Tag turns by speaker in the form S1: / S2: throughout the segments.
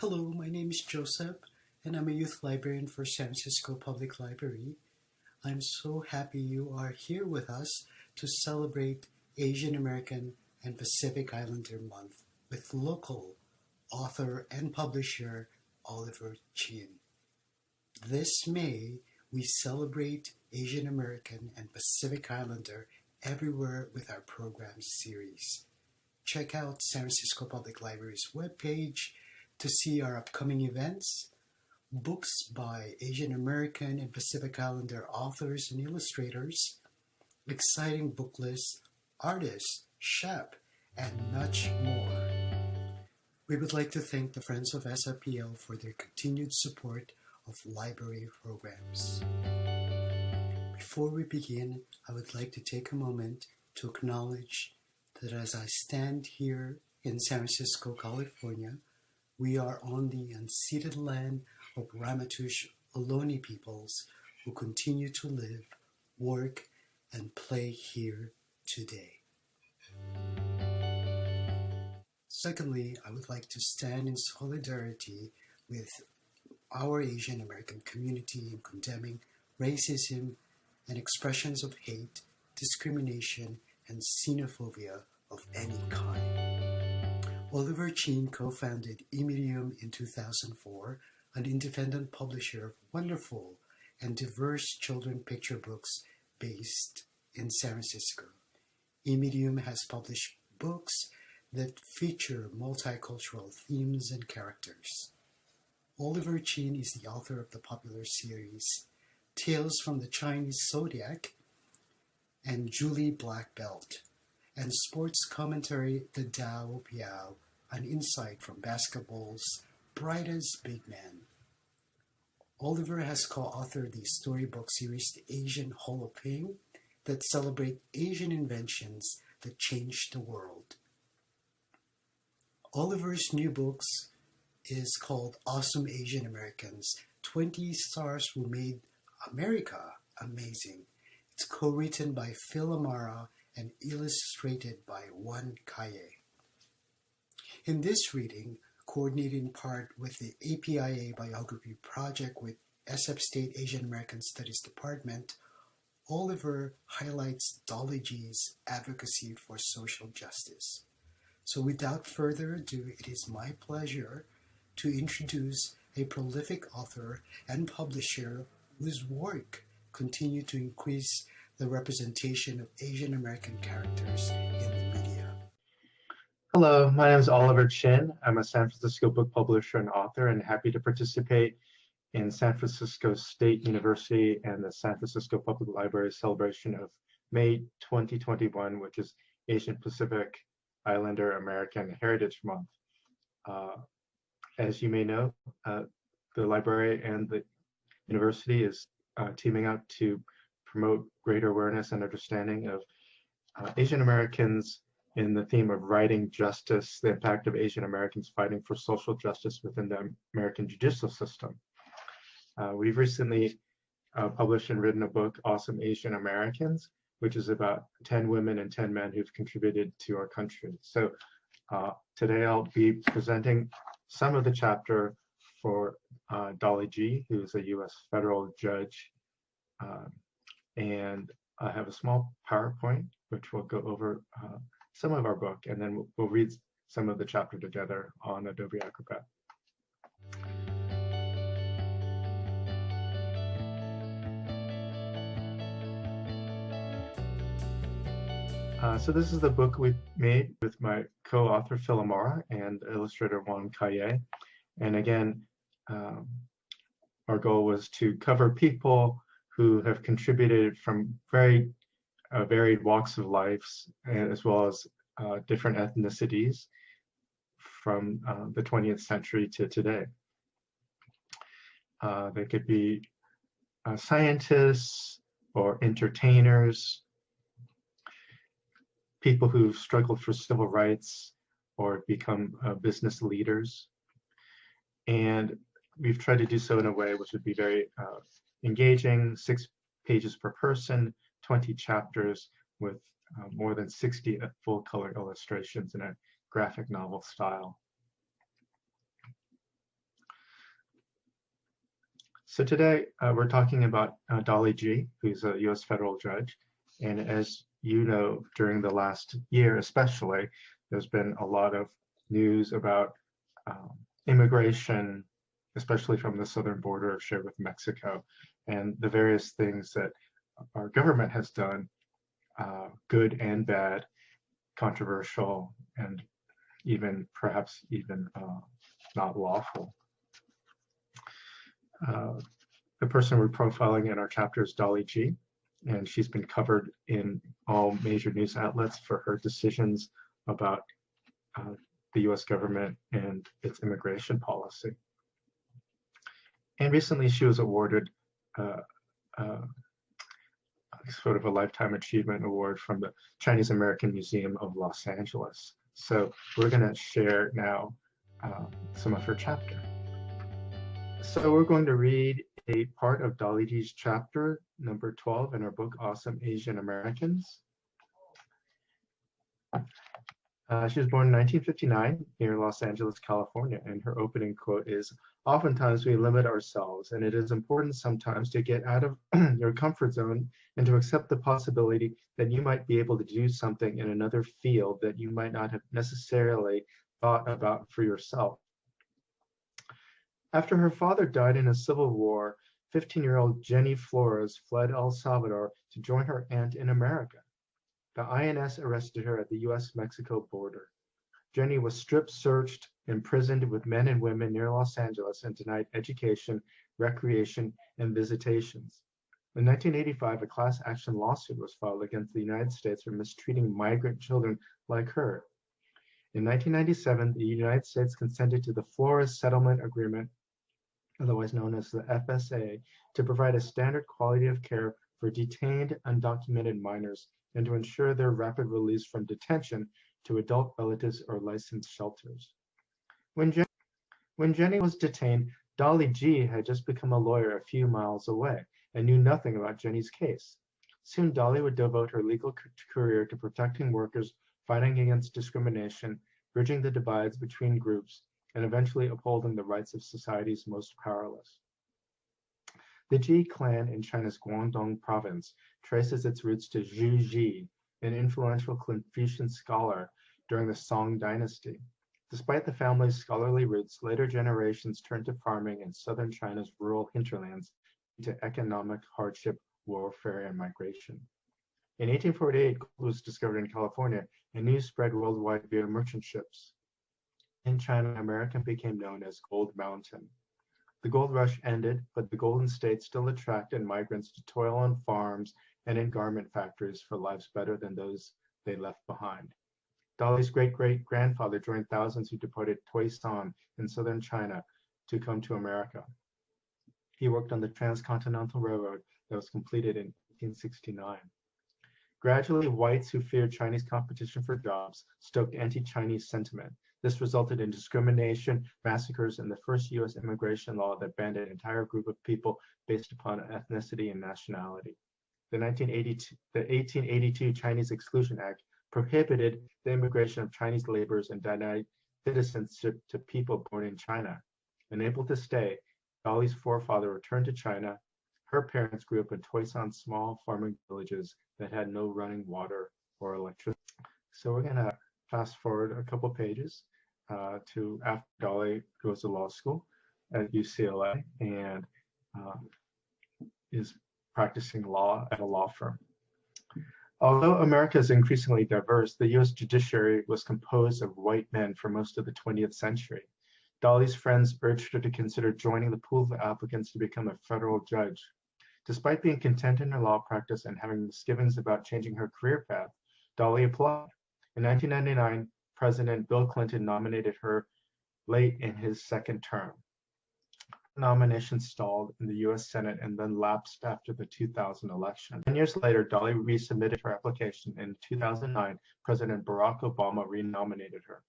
S1: Hello, my name is Joseph, and I'm a youth librarian for San Francisco Public Library. I'm so happy you are here with us to celebrate Asian American and Pacific Islander Month with local author and publisher Oliver Chin. This May, we celebrate Asian American and Pacific Islander everywhere with our program series. Check out San Francisco Public Library's webpage to see our upcoming events, books by Asian American and Pacific Islander authors and illustrators, exciting book lists, artists, shop, and much more. We would like to thank the Friends of SFPL for their continued support of library programs. Before we begin, I would like to take a moment to acknowledge that as I stand here in San Francisco, California, we are on the unceded land of Ramaytush Ohlone peoples who continue to live, work, and play here today. Secondly, I would like to stand in solidarity with our Asian American community in condemning racism and expressions of hate, discrimination, and xenophobia of any kind. Oliver Chin co-founded Immedium in 2004, an independent publisher of wonderful and diverse children picture books based in San Francisco. Immedium has published books that feature multicultural themes and characters. Oliver Chin is the author of the popular series Tales from the Chinese Zodiac and Julie Black Belt, and sports commentary The Tao of Yao, an insight from basketball's brightest big man. Oliver has co-authored the storybook series The Asian Hall of Fame that celebrate Asian inventions that changed the world. Oliver's new books is called Awesome Asian Americans 20 Stars Who Made America Amazing. It's co written by Phil Amara and illustrated by Juan Calle. In this reading, coordinated in part with the APIA Biography Project with SF State Asian American Studies Department, Oliver highlights Dolly Gee's advocacy for social justice. So without further ado, it is my pleasure to introduce a prolific author and publisher whose work continue to increase the representation of Asian American characters in the media.
S2: Hello, my name is Oliver Chin. I'm a San Francisco book publisher and author and happy to participate in San Francisco State University and the San Francisco Public Library celebration of May 2021, which is Asian Pacific Islander American Heritage Month. Uh, as you may know, uh, the library and the university is uh, teaming up to promote greater awareness and understanding of uh, Asian Americans in the theme of writing justice, the impact of Asian Americans fighting for social justice within the American judicial system. Uh, we've recently uh, published and written a book, Awesome Asian Americans, which is about 10 women and 10 men who've contributed to our country. So uh, today I'll be presenting some of the chapter for uh, Dolly Gee, who's a U.S. federal judge. Um, and I have a small PowerPoint, which will go over uh, some of our book, and then we'll, we'll read some of the chapter together on Adobe Acrobat. Uh, so this is the book we made with my co-author Phil Amara and illustrator Juan Calle. And again, um, our goal was to cover people who have contributed from very uh, varied walks of life, as well as uh, different ethnicities from uh, the 20th century to today. Uh, they could be uh, scientists or entertainers, people who've struggled for civil rights or become uh, business leaders. And we've tried to do so in a way which would be very engaging, six pages per person, 20 chapters with uh, more than 60 full color illustrations in a graphic novel style. So today uh, we're talking about uh, Dolly Gee, who's a U.S. federal judge. And as you know, during the last year especially, there's been a lot of news about um, immigration, especially from the southern border shared with Mexico, and the various things that our government has done, uh, good and bad, controversial, and even perhaps even uh, not lawful. Uh, the person we're profiling in our chapter is Dolly Gee, and she's been covered in all major news outlets for her decisions about uh, the US government and its immigration policy. And recently she was awarded uh, uh, sort of a Lifetime Achievement Award from the Chinese American Museum of Los Angeles. So we're going to share now uh, some of her chapter. So we're going to read a part of Gee's chapter number 12 in her book, Awesome Asian Americans. Uh, she was born in 1959 near Los Angeles, California, and her opening quote is, oftentimes we limit ourselves, and it is important sometimes to get out of your comfort zone and to accept the possibility that you might be able to do something in another field that you might not have necessarily thought about for yourself. After her father died in a civil war, 15-year-old Jenny Flores fled El Salvador to join her aunt in America. The INS arrested her at the US-Mexico border. Jenny was strip searched, imprisoned with men and women near Los Angeles and denied education, recreation, and visitations. In 1985, a class action lawsuit was filed against the United States for mistreating migrant children like her. In 1997, the United States consented to the Flores Settlement Agreement otherwise known as the FSA, to provide a standard quality of care for detained undocumented minors and to ensure their rapid release from detention to adult relatives or licensed shelters. When, Jen when Jenny was detained, Dolly Gee had just become a lawyer a few miles away and knew nothing about Jenny's case. Soon Dolly would devote her legal career to protecting workers, fighting against discrimination, bridging the divides between groups, and eventually upholding the rights of society's most powerless. The Gee clan in China's Guangdong province traces its roots to Zhu Xi, an influential Confucian scholar during the Song dynasty. Despite the family's scholarly roots, later generations turned to farming in southern China's rural hinterlands due to economic hardship, warfare, and migration. In 1848, gold was discovered in California, and news spread worldwide via merchant ships. In China, America became known as Gold Mountain. The gold rush ended, but the Golden State still attracted migrants to toil on farms and in garment factories for lives better than those they left behind. Dolly's great-great-grandfather joined thousands who departed Toisan in southern China to come to America. He worked on the Transcontinental Railroad that was completed in 1869. Gradually, whites who feared Chinese competition for jobs stoked anti-Chinese sentiment this resulted in discrimination, massacres, and the first U.S. immigration law that banned an entire group of people based upon ethnicity and nationality. The, 1982, the 1882 Chinese Exclusion Act prohibited the immigration of Chinese laborers and denied citizenship to people born in China. Unable to stay, Dolly's forefather returned to China. Her parents grew up in Toisan small farming villages that had no running water or electricity. So we're gonna fast forward a couple pages uh, to after Dolly goes to law school at UCLA and uh, is practicing law at a law firm. Although America is increasingly diverse, the US judiciary was composed of white men for most of the 20th century. Dolly's friends urged her to consider joining the pool of applicants to become a federal judge. Despite being content in her law practice and having misgivings about changing her career path, Dolly applied. In 1999, President Bill Clinton nominated her late in his second term. Nomination stalled in the US Senate and then lapsed after the 2000 election. Ten years later, Dolly resubmitted her application. In 2009, President Barack Obama renominated her.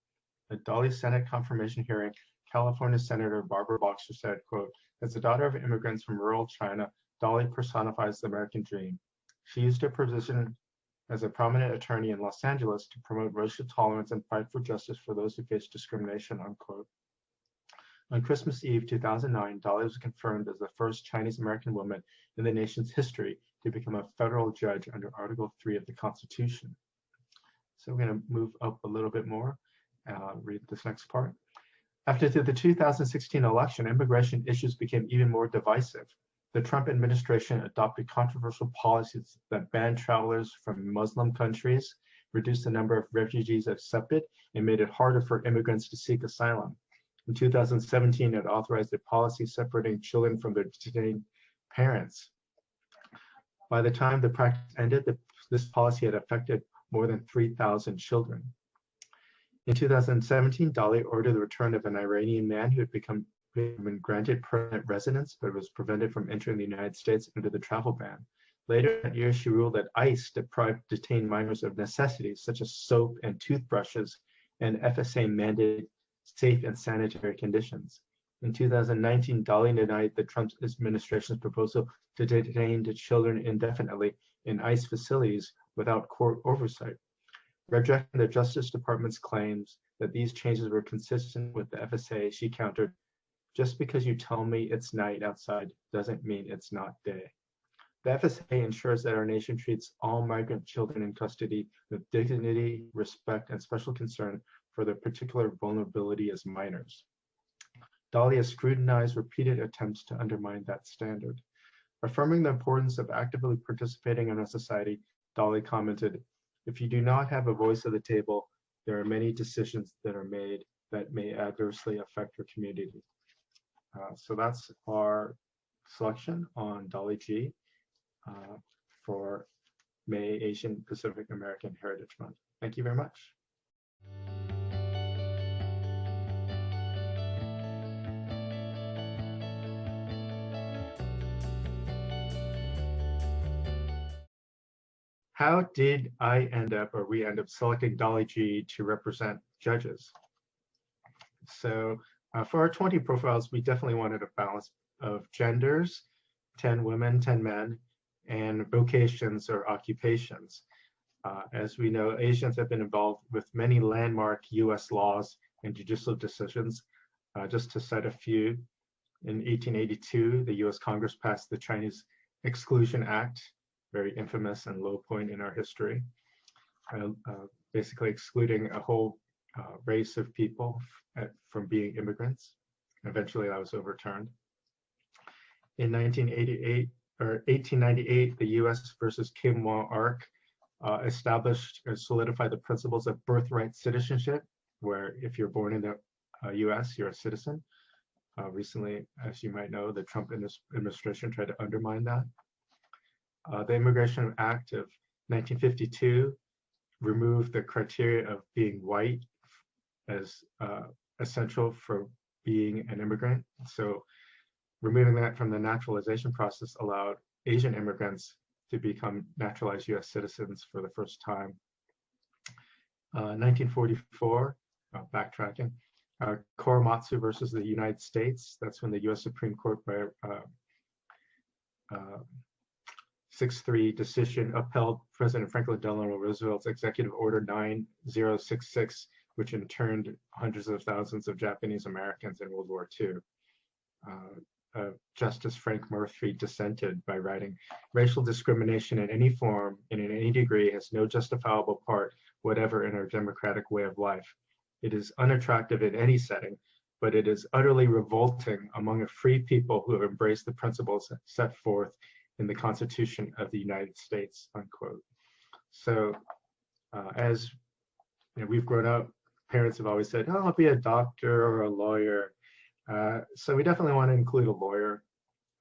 S2: At Dolly's Senate confirmation hearing, California Senator Barbara Boxer said, quote, as the daughter of immigrants from rural China, Dolly personifies the American dream. She used her position as a prominent attorney in Los Angeles to promote racial tolerance and fight for justice for those who face discrimination, unquote. On Christmas Eve 2009, Dolly was confirmed as the first Chinese American woman in the nation's history to become a federal judge under Article 3 of the Constitution. So we're going to move up a little bit more, uh, read this next part. After the 2016 election, immigration issues became even more divisive. The Trump administration adopted controversial policies that banned travelers from Muslim countries, reduced the number of refugees accepted, and made it harder for immigrants to seek asylum. In 2017, it authorized a policy separating children from their detained parents. By the time the practice ended, the, this policy had affected more than 3,000 children. In 2017, Dolly ordered the return of an Iranian man who had become been granted permanent residence but was prevented from entering the United States under the travel ban. Later that year, she ruled that ICE deprived detained minors of necessities such as soap and toothbrushes, and FSA mandated safe and sanitary conditions. In 2019, Dolly denied the Trump administration's proposal to detain the children indefinitely in ICE facilities without court oversight. Rejecting the Justice Department's claims that these changes were consistent with the FSA, she countered, just because you tell me it's night outside doesn't mean it's not day. The FSA ensures that our nation treats all migrant children in custody with dignity, respect, and special concern for their particular vulnerability as minors. Has scrutinized repeated attempts to undermine that standard. Affirming the importance of actively participating in our society, Dolly commented, if you do not have a voice at the table, there are many decisions that are made that may adversely affect your community. Uh, so that's our selection on Dolly Gee uh, for May Asian Pacific American Heritage Month. Thank you very much. How did I end up, or we end up selecting Dolly Gee to represent judges? So uh, for our 20 profiles, we definitely wanted a balance of genders, 10 women, 10 men, and vocations or occupations. Uh, as we know, Asians have been involved with many landmark US laws and judicial decisions. Uh, just to cite a few, in 1882, the US Congress passed the Chinese Exclusion Act, very infamous and low point in our history, uh, uh basically excluding a whole uh, race of people at, from being immigrants. Eventually that was overturned. In 1988 or 1898, the US versus Kim Wah-Ark uh, established and solidified the principles of birthright citizenship, where if you're born in the uh, US, you're a citizen. Uh, recently, as you might know, the Trump administration tried to undermine that. Uh, the Immigration Act of 1952 removed the criteria of being white as uh, essential for being an immigrant. So removing that from the naturalization process allowed Asian immigrants to become naturalized US citizens for the first time. Uh, 1944, uh, backtracking, uh, Korematsu versus the United States. That's when the US Supreme Court by uh, uh, 6-3 decision upheld President Franklin Delano Roosevelt's Executive Order 9066 which interned hundreds of thousands of Japanese Americans in World War II. Uh, uh, Justice Frank Murphy dissented by writing, racial discrimination in any form and in any degree has no justifiable part whatever in our democratic way of life. It is unattractive in any setting, but it is utterly revolting among a free people who have embraced the principles set forth in the Constitution of the United States, unquote. So uh, as you know, we've grown up parents have always said, oh, I'll be a doctor or a lawyer. Uh, so we definitely want to include a lawyer.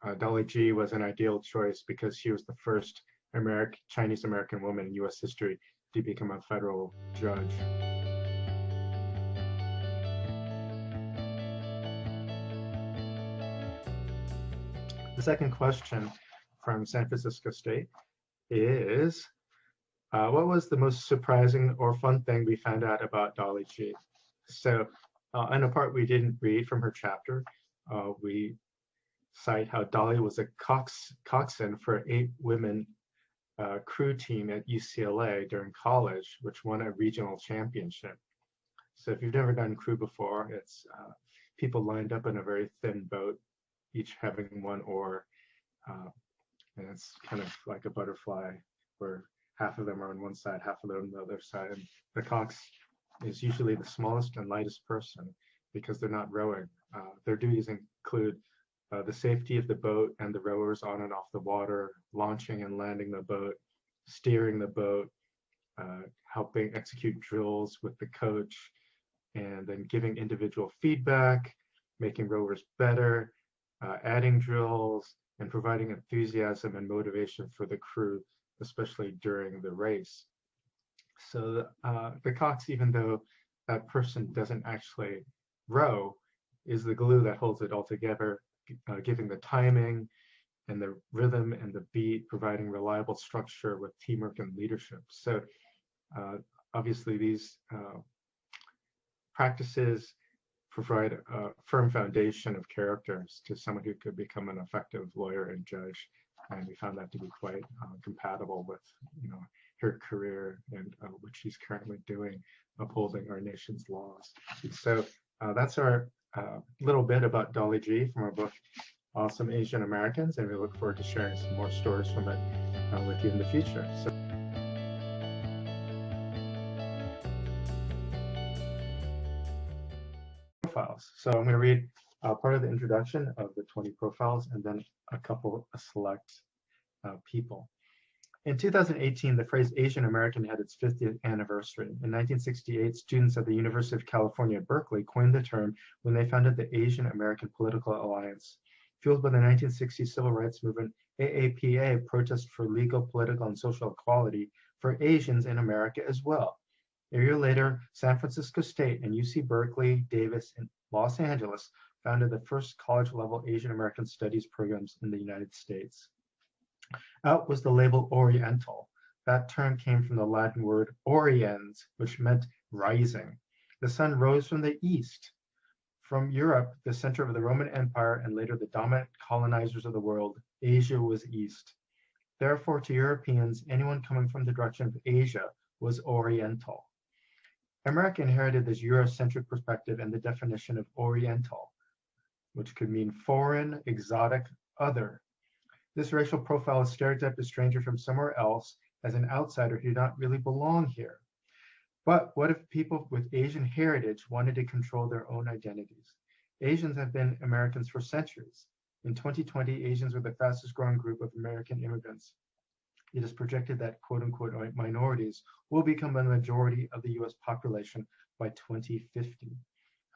S2: Uh, Dolly Gee was an ideal choice because she was the first American, Chinese American woman in US history to become a federal judge. The second question from San Francisco State is, uh, what was the most surprising or fun thing we found out about Dolly Gee? So uh, in a part we didn't read from her chapter, uh, we cite how Dolly was a cox coxswain for eight women uh, crew team at UCLA during college, which won a regional championship. So if you've never done crew before, it's uh, people lined up in a very thin boat, each having one oar. Uh, and it's kind of like a butterfly where half of them are on one side, half of them on the other side. And the cox is usually the smallest and lightest person because they're not rowing. Uh, their duties include uh, the safety of the boat and the rowers on and off the water, launching and landing the boat, steering the boat, uh, helping execute drills with the coach, and then giving individual feedback, making rowers better, uh, adding drills, and providing enthusiasm and motivation for the crew, especially during the race. So uh, the cox, even though that person doesn't actually row, is the glue that holds it all together, uh, giving the timing and the rhythm and the beat, providing reliable structure with teamwork and leadership. So uh, obviously these uh, practices provide a firm foundation of characters to someone who could become an effective lawyer and judge. And we found that to be quite uh, compatible with, you know, her career and uh, what she's currently doing, upholding our nation's laws. So uh, that's our uh, little bit about Dolly Gee from our book, Awesome Asian Americans, and we look forward to sharing some more stories from it uh, with you in the future. So So I'm going to read uh, part of the introduction of the 20 profiles and then a couple select uh, people. In 2018, the phrase Asian American had its 50th anniversary. In 1968, students at the University of California, Berkeley coined the term when they founded the Asian American Political Alliance. Fueled by the 1960 civil rights movement, AAPA protested for legal, political, and social equality for Asians in America as well. A year later, San Francisco State and UC Berkeley, Davis, and Los Angeles founded the first college-level Asian American Studies programs in the United States. Out was the label Oriental. That term came from the Latin word oriens, which meant rising. The sun rose from the east. From Europe, the center of the Roman Empire and later the dominant colonizers of the world, Asia was east. Therefore, to Europeans, anyone coming from the direction of Asia was Oriental. America inherited this Eurocentric perspective and the definition of Oriental, which could mean foreign, exotic, other. This racial profile is stereotyped a stranger from somewhere else as an outsider who did not really belong here. But what if people with Asian heritage wanted to control their own identities? Asians have been Americans for centuries. In 2020, Asians were the fastest growing group of American immigrants it is projected that quote unquote minorities will become a majority of the US population by 2050.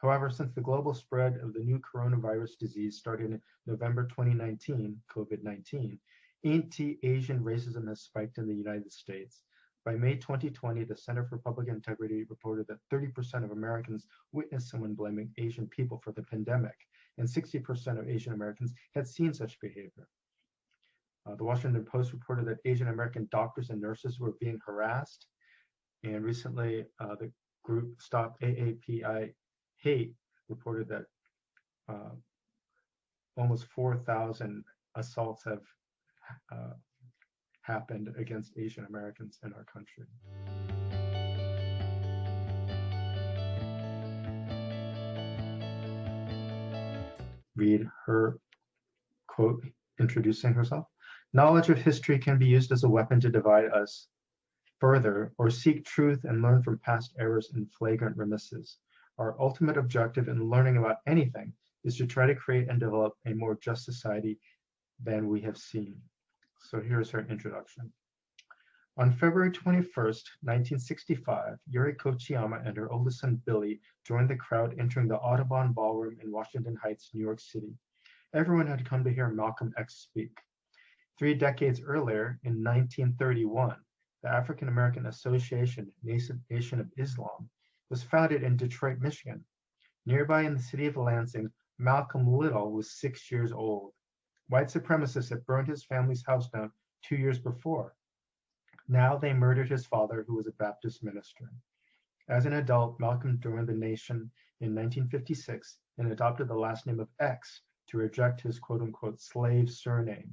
S2: However, since the global spread of the new coronavirus disease started in November 2019, COVID 19, anti Asian racism has spiked in the United States. By May 2020, the Center for Public Integrity reported that 30% of Americans witnessed someone blaming Asian people for the pandemic, and 60% of Asian Americans had seen such behavior. Uh, the Washington Post reported that Asian American doctors and nurses were being harassed. And recently, uh, the group Stop AAPI Hate reported that uh, almost 4,000 assaults have uh, happened against Asian Americans in our country. Read her quote introducing herself. Knowledge of history can be used as a weapon to divide us further or seek truth and learn from past errors and flagrant remisses. Our ultimate objective in learning about anything is to try to create and develop a more just society than we have seen. So here's her introduction. On February 21st, 1965, Yuri Kochiyama and her oldest son Billy joined the crowd entering the Audubon Ballroom in Washington Heights, New York City. Everyone had come to hear Malcolm X speak. Three decades earlier, in 1931, the African American Association Nation of Islam was founded in Detroit, Michigan. Nearby in the city of Lansing, Malcolm Little was six years old. White supremacists had burned his family's house down two years before. Now they murdered his father, who was a Baptist minister. As an adult, Malcolm joined the nation in 1956 and adopted the last name of X to reject his quote unquote slave surname.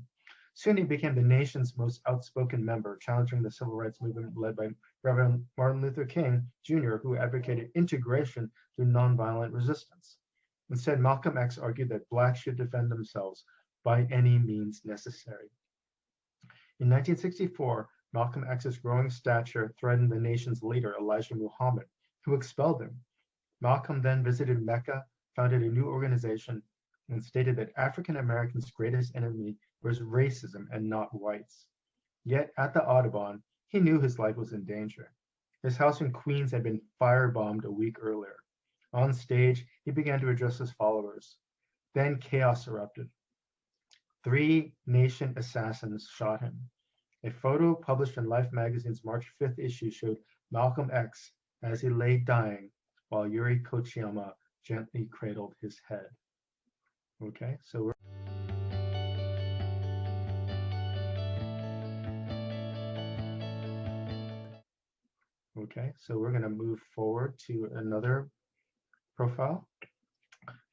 S2: Soon he became the nation's most outspoken member, challenging the civil rights movement led by Reverend Martin Luther King Jr., who advocated integration through nonviolent resistance. Instead, Malcolm X argued that blacks should defend themselves by any means necessary. In 1964, Malcolm X's growing stature threatened the nation's leader, Elijah Muhammad, who expelled him. Malcolm then visited Mecca, founded a new organization, and stated that African Americans' greatest enemy was racism and not whites. Yet at the Audubon, he knew his life was in danger. His house in Queens had been firebombed a week earlier. On stage, he began to address his followers. Then chaos erupted. Three nation assassins shot him. A photo published in Life magazine's March 5th issue showed Malcolm X as he lay dying while Yuri Kochiyama gently cradled his head. Okay, so we're Okay, so we're going to move forward to another profile.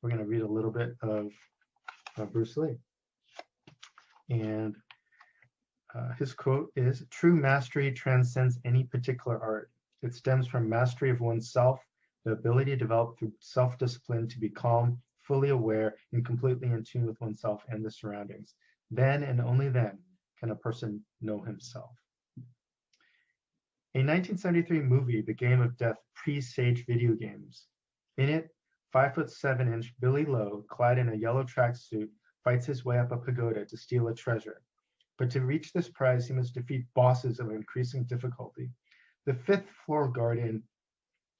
S2: We're going to read a little bit of uh, Bruce Lee. And uh, his quote is True mastery transcends any particular art. It stems from mastery of oneself, the ability to develop through self discipline to be calm, fully aware, and completely in tune with oneself and the surroundings. Then and only then can a person know himself. A 1973 movie, The Game of Death, presaged video games. In it, five foot seven inch Billy Lo, clad in a yellow tracksuit, fights his way up a pagoda to steal a treasure. But to reach this prize, he must defeat bosses of increasing difficulty. The fifth floor guardian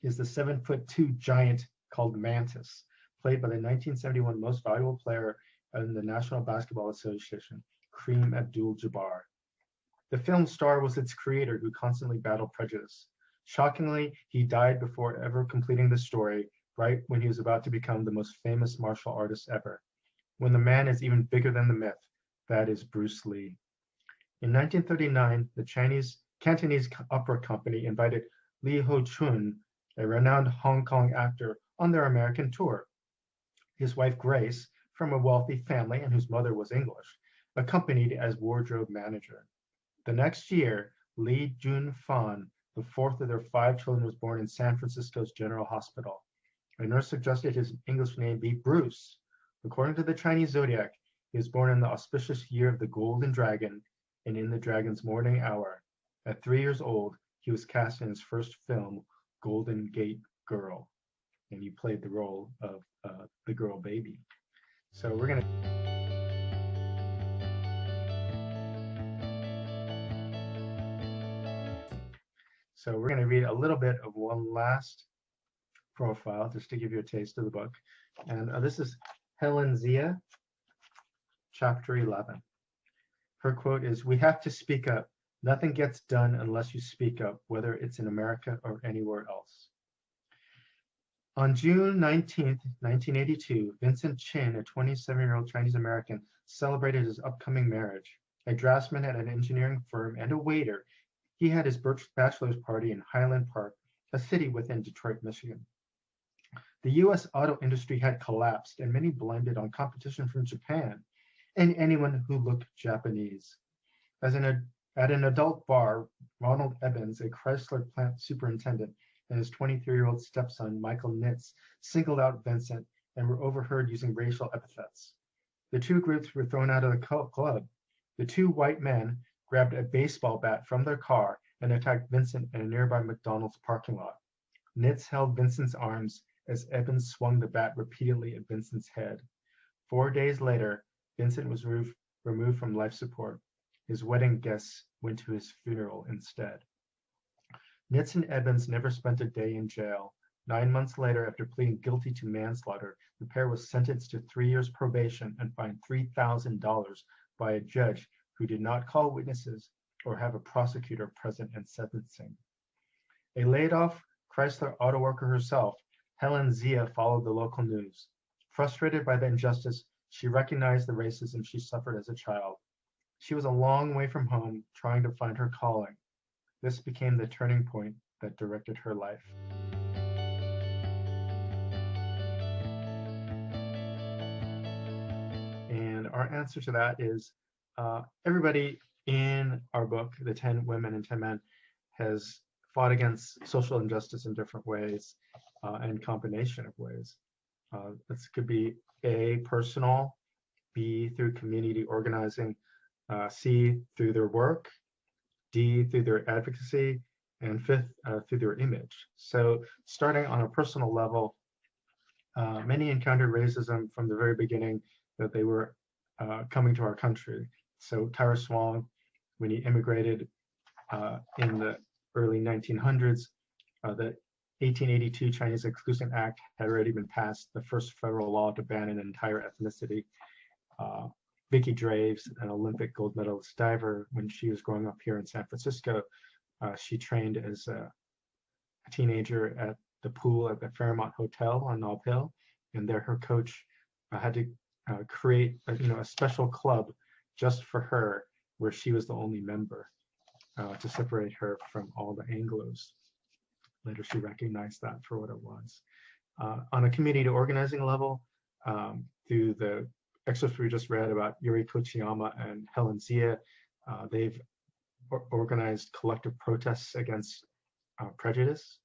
S2: is the seven foot two giant called Mantis, played by the 1971 most valuable player in the National Basketball Association, Kareem Abdul Jabbar. The film's star was its creator, who constantly battled prejudice. Shockingly, he died before ever completing the story, right when he was about to become the most famous martial artist ever. When the man is even bigger than the myth, that is Bruce Lee. In 1939, the Chinese Cantonese Opera Company invited Li Ho Chun, a renowned Hong Kong actor, on their American tour. His wife Grace, from a wealthy family and whose mother was English, accompanied as wardrobe manager. The next year, Li Jun Fan, the fourth of their five children, was born in San Francisco's General Hospital. A nurse suggested his English name be Bruce. According to the Chinese zodiac, he was born in the auspicious year of the Golden Dragon and in the dragon's morning hour. At three years old, he was cast in his first film, Golden Gate Girl, and he played the role of uh, the girl baby. So we're going to. So we're going to read a little bit of one last profile just to give you a taste of the book. And uh, this is Helen Zia, chapter 11. Her quote is We have to speak up. Nothing gets done unless you speak up, whether it's in America or anywhere else. On June 19, 1982, Vincent Chin, a 27 year old Chinese American, celebrated his upcoming marriage. A draftsman at an engineering firm and a waiter he had his bachelor's party in Highland Park, a city within Detroit, Michigan. The US auto industry had collapsed, and many blended on competition from Japan and anyone who looked Japanese. As an, at an adult bar, Ronald Ebens, a Chrysler plant superintendent, and his 23 year old stepson, Michael Nitz, singled out Vincent and were overheard using racial epithets. The two groups were thrown out of the club. The two white men grabbed a baseball bat from their car and attacked Vincent in a nearby McDonald's parking lot. Nitz held Vincent's arms as Ebens swung the bat repeatedly at Vincent's head. Four days later, Vincent was removed from life support. His wedding guests went to his funeral instead. Nitz and Ebens never spent a day in jail. Nine months later, after pleading guilty to manslaughter, the pair was sentenced to three years probation and fined $3,000 by a judge who did not call witnesses or have a prosecutor present in sentencing. A laid off Chrysler auto worker herself, Helen Zia followed the local news. Frustrated by the injustice, she recognized the racism she suffered as a child. She was a long way from home, trying to find her calling. This became the turning point that directed her life. And our answer to that is uh, everybody in our book, The 10 Women and 10 Men, has fought against social injustice in different ways uh, and combination of ways. Uh, this could be A, personal, B, through community organizing, uh, C, through their work, D, through their advocacy, and fifth, uh, through their image. So starting on a personal level, uh, many encountered racism from the very beginning that they were uh, coming to our country. So Tyrus Wong, when he immigrated uh, in the early 1900s, uh, the 1882 Chinese Exclusion Act had already been passed, the first federal law to ban an entire ethnicity. Uh, Vicki Draves, an Olympic gold medalist diver, when she was growing up here in San Francisco, uh, she trained as a, a, teenager at the pool at the Fairmont Hotel on Nob Hill, and there her coach uh, had to uh, create a, you know a special club just for her, where she was the only member uh, to separate her from all the Anglos. Later, she recognized that for what it was. Uh, on a community organizing level, um, through the excerpts we just read about Yuri Kochiyama and Helen Zia, uh, they've or organized collective protests against uh, prejudice.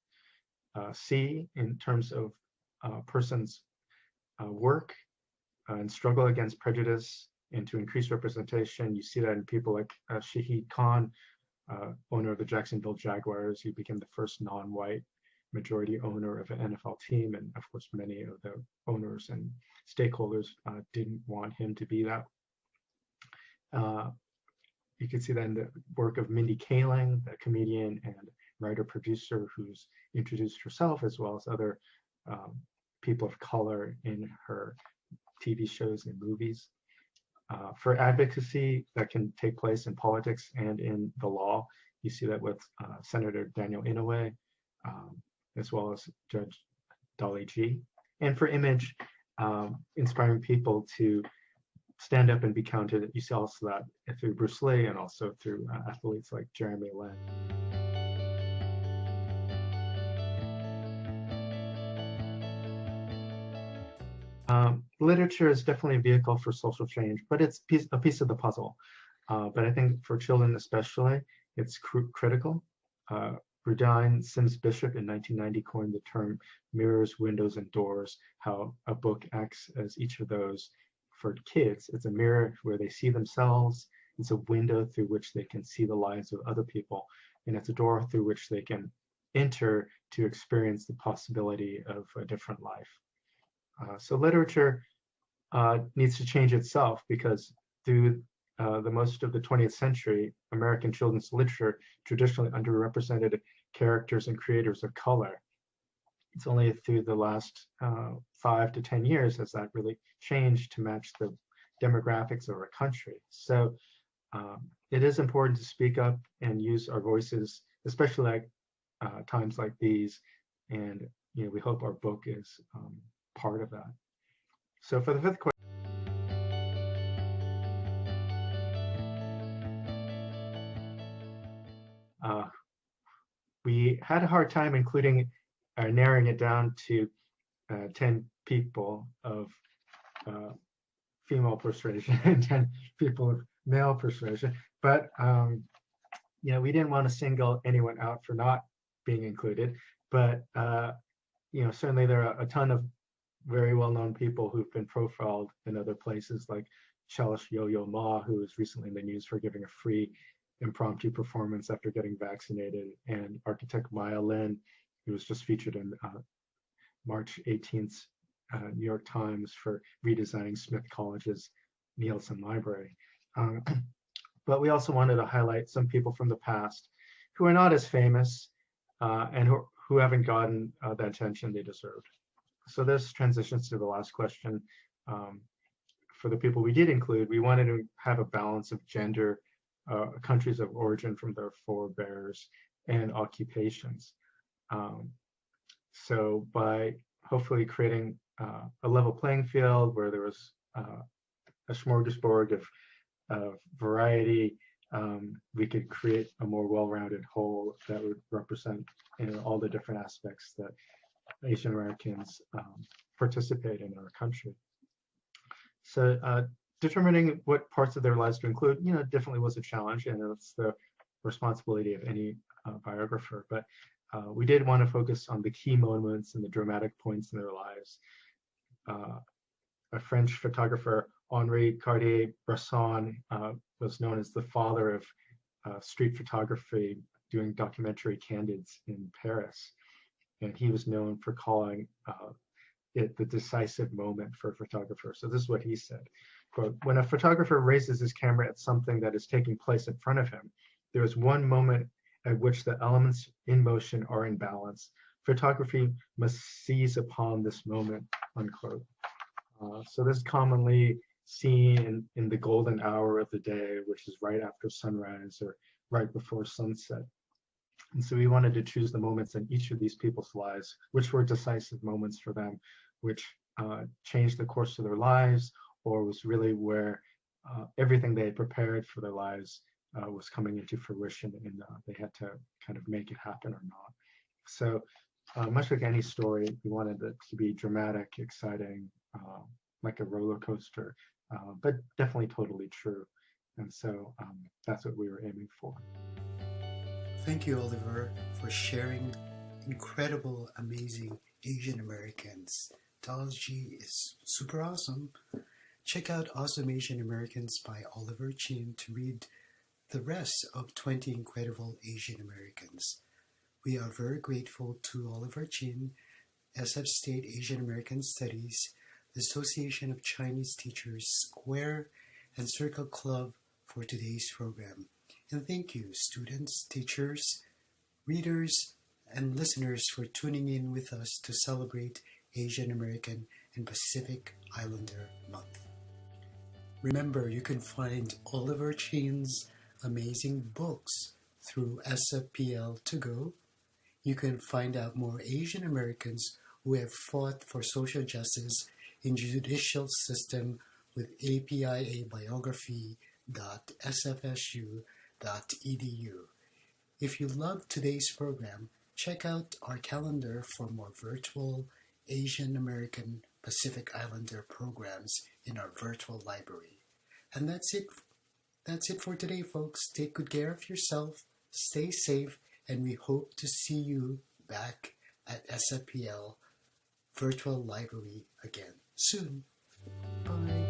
S2: Uh, C, in terms of uh, persons' work and struggle against prejudice and to increase representation. You see that in people like uh, Shahid Khan, owner of the Jacksonville Jaguars, who became the first non-white majority owner of an NFL team. And of course, many of the owners and stakeholders uh, didn't want him to be that. Uh, you can see that in the work of Mindy Kaling, the comedian and writer producer who's introduced herself as well as other um, people of color in her TV shows and movies. Uh, for advocacy that can take place in politics and in the law, you see that with uh, Senator Daniel Inouye, um, as well as Judge Dolly Gee. And for image, um, inspiring people to stand up and be counted. You see also that through Bruce Lee and also through uh, athletes like Jeremy Lin. Um, literature is definitely a vehicle for social change, but it's piece, a piece of the puzzle. Uh, but I think for children especially, it's cr critical. Uh, Rudine Sims Bishop in 1990 coined the term mirrors, windows, and doors, how a book acts as each of those for kids. It's a mirror where they see themselves. It's a window through which they can see the lives of other people. And it's a door through which they can enter to experience the possibility of a different life. Uh, so literature uh, needs to change itself because through uh, the most of the 20th century, American children's literature traditionally underrepresented characters and creators of color. It's only through the last uh, five to 10 years has that really changed to match the demographics of our country. So um, it is important to speak up and use our voices, especially at uh, times like these. And you know, we hope our book is um, part of that. So for the fifth question, uh, we had a hard time including uh, narrowing it down to uh, 10 people of uh, female persuasion and 10 people of male persuasion. But, um, you know, we didn't want to single anyone out for not being included. But, uh, you know, certainly there are a ton of very well-known people who've been profiled in other places like cellist Yo-Yo Ma, who was recently in the news for giving a free impromptu performance after getting vaccinated, and architect Maya Lin, who was just featured in uh, March 18th uh, New York Times for redesigning Smith College's Neilson Library. Um, but we also wanted to highlight some people from the past who are not as famous uh, and who, who haven't gotten uh, the attention they deserved. So this transitions to the last question. Um, for the people we did include, we wanted to have a balance of gender, uh, countries of origin from their forebears, and occupations. Um, so by hopefully creating uh, a level playing field where there was uh, a smorgasbord of, of variety, um, we could create a more well-rounded whole that would represent you know, all the different aspects that Asian Americans um, participate in our country. So uh, determining what parts of their lives to include, you know, definitely was a challenge, and it's the responsibility of any uh, biographer. But uh, we did want to focus on the key moments and the dramatic points in their lives. uh, a French photographer, Henri Cartier-Bresson, uh, was known as the father of uh, street photography, doing documentary candids in Paris. And he was known for calling uh, it the decisive moment for a photographer. So this is what he said, quote, when a photographer raises his camera at something that is taking place in front of him, there is one moment at which the elements in motion are in balance. Photography must seize upon this moment, unquote. Uh, so this is commonly seen in, in the golden hour of the day, which is right after sunrise or right before sunset. And so we wanted to choose the moments in each of these people's lives, which were decisive moments for them, which uh, changed the course of their lives, or was really where uh, everything they had prepared for their lives uh, was coming into fruition and uh, they had to kind of make it happen or not. So uh, much like any story, we wanted it to be dramatic, exciting, uh, like a roller coaster, but definitely totally true. And so um, that's what we were aiming for.
S1: Thank you, Oliver, for sharing incredible, amazing Asian Americans. Theology is super awesome. Check out Awesome Asian Americans by Oliver Chin to read the rest of 20 Incredible Asian Americans. We are very grateful to Oliver Chin, SF State Asian American Studies, the Association of Chinese Teachers, Square, and Circle Club for today's program. And thank you, students, teachers, readers, and listeners for tuning in with us to celebrate Asian American and Pacific Islander Month. Remember, you can find Oliver Chin's amazing books through SFPL to go. You can find out more Asian Americans who have fought for social justice in judicial system with APIA edu. If you loved today's program, check out our calendar for more virtual Asian American Pacific Islander programs in our virtual library. And that's it. That's it for today, folks. Take good care of yourself, stay safe, and we hope to see you back at SFPL Virtual Library again soon. Bye.